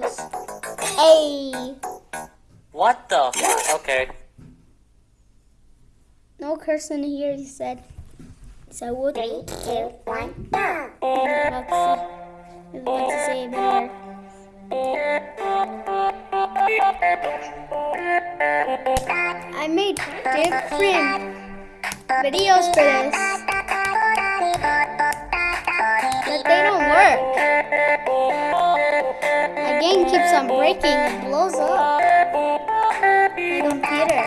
this. Hey! What the? Okay. No cursing here, he said. So what? Three, two, one, go! About to say, he was about to say it. I made different videos for this, but they don't work. Game keeps on breaking and blows up. Computer.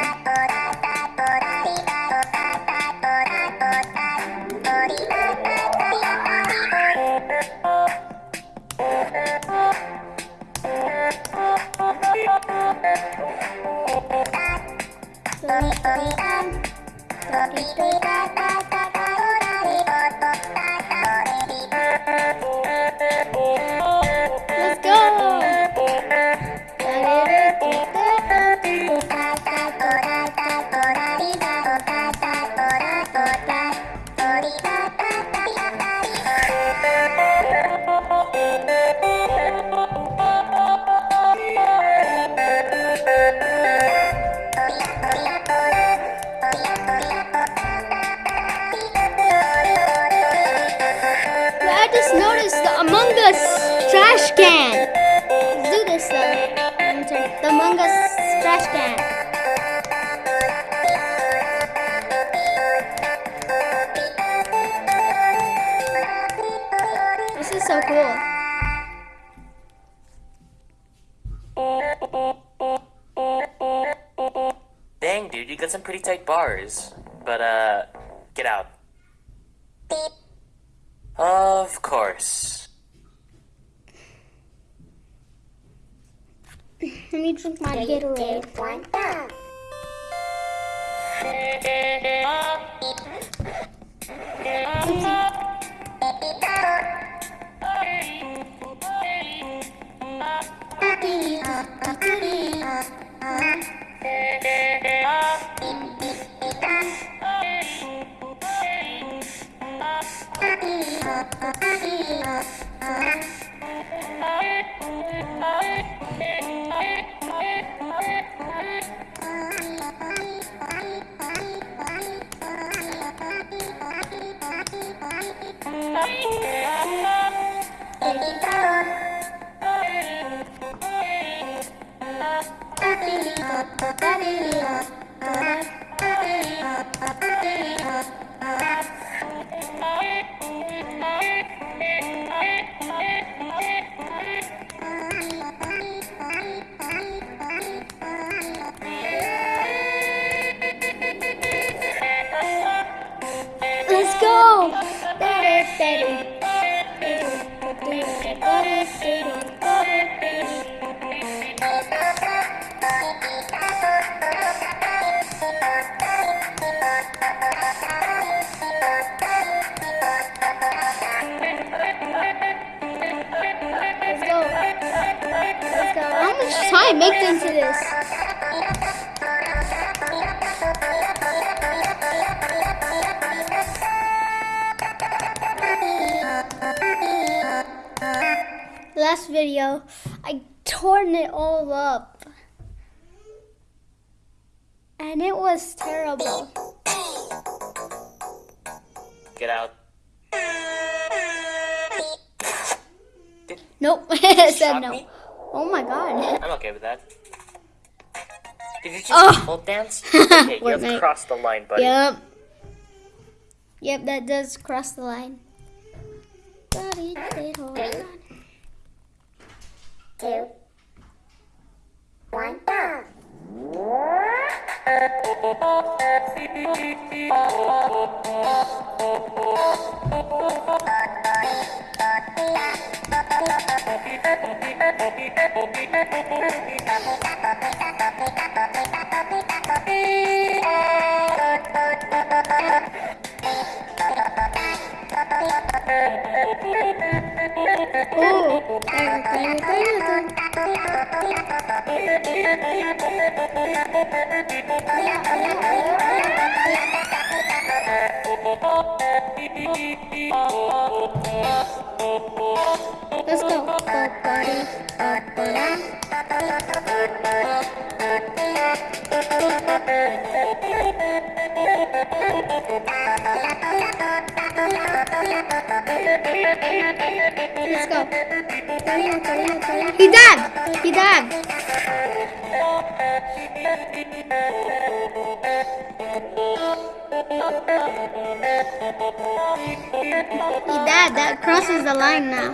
Us trash can. Let's do this though. The Among Us trash can. This is so cool. Dang, dude, you got some pretty tight bars. But, uh, get out. Of course. Let me drink my Three, Gatorade. two, one, go! Let's Let's go. Let's go. How much time make into this? Last video, I torn it all up. And it was terrible. Get out. Nope, it said no. me? Oh my god. I'm okay with that. Did you just Oh. pole dance? Okay, you have crossed the line, buddy. Yep. Yep, that does cross the line. Buddy, they hold on. Two, one, go! Let's go. Down. Let's go. He dabbed. He dabbed. He dabbed. That crosses the line now.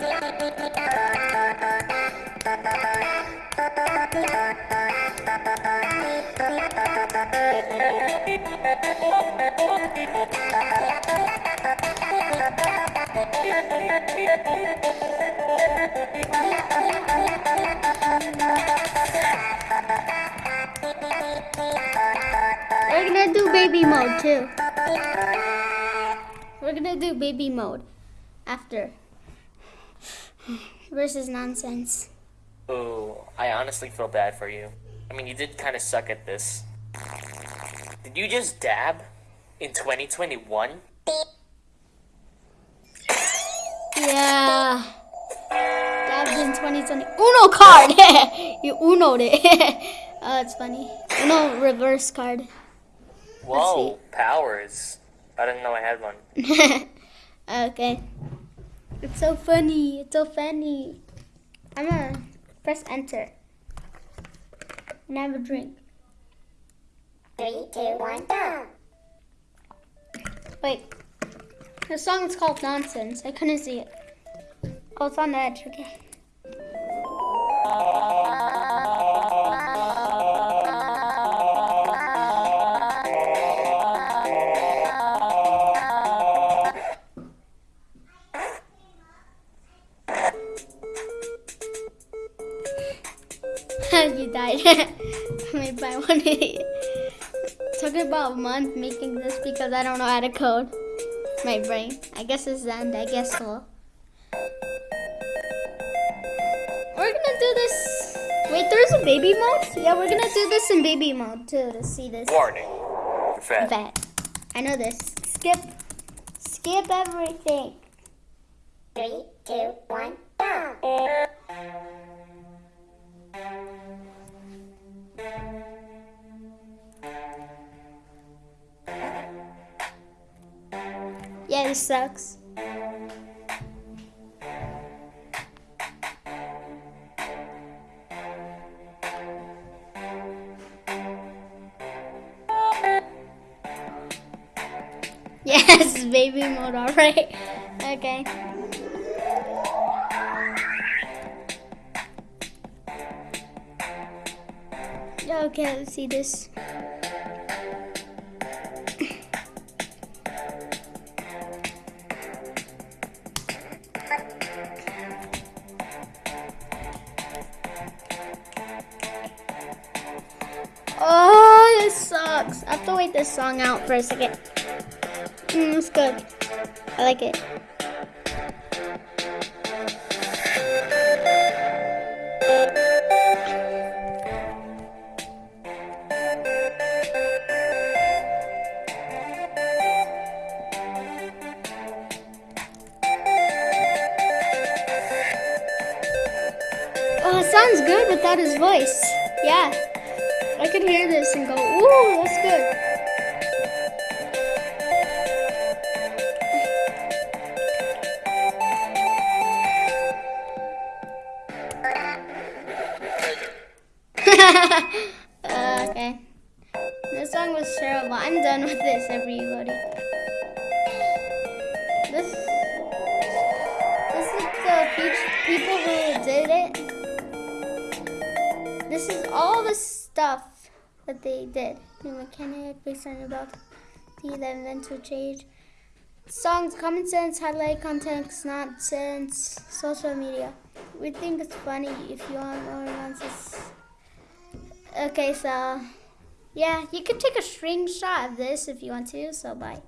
We're gonna do baby mode too. We're gonna do baby mode after. Versus nonsense. Ooh, I honestly feel bad for you. I mean, you did kind of suck at this. Did you just dab in 2021? Yeah. Dabs in 2020. Uno card! you unoed it. oh, that's funny. Uno reverse card. Whoa, powers. I didn't know I had one. okay. It's so funny. It's so funny. I'm gonna press enter. And have a drink. Three, two, one, go. Wait. The song is called Nonsense. I couldn't see it. Oh, it's on the edge. Okay. you died. Made by one idiot. Took about a month making this because I don't know how to code. My brain. I guess it's the end. I guess so. We're gonna do this. Wait, there's a baby mode? Yeah, we're gonna do this in baby mode too to see this. Warning. Fat. Vet. I know this. Skip. Skip everything. Three, two, one, go. This sucks. Yes, baby mode, alright. Okay. Okay, let's see this. Song out for a second. Mm, it's good. I like it. Oh, it sounds good without his voice. Yeah. I could hear this and go, ooh, that's good. Song was terrible. I'm done with this, everybody. This, this is the people who did it. This is all the stuff that they did. New mechanic based on about the events change. Songs, common sense, highlight context, nonsense, social media. We think it's funny if you want more nonsense. Okay, so yeah, you could take a screenshot of this if you want to. So bye.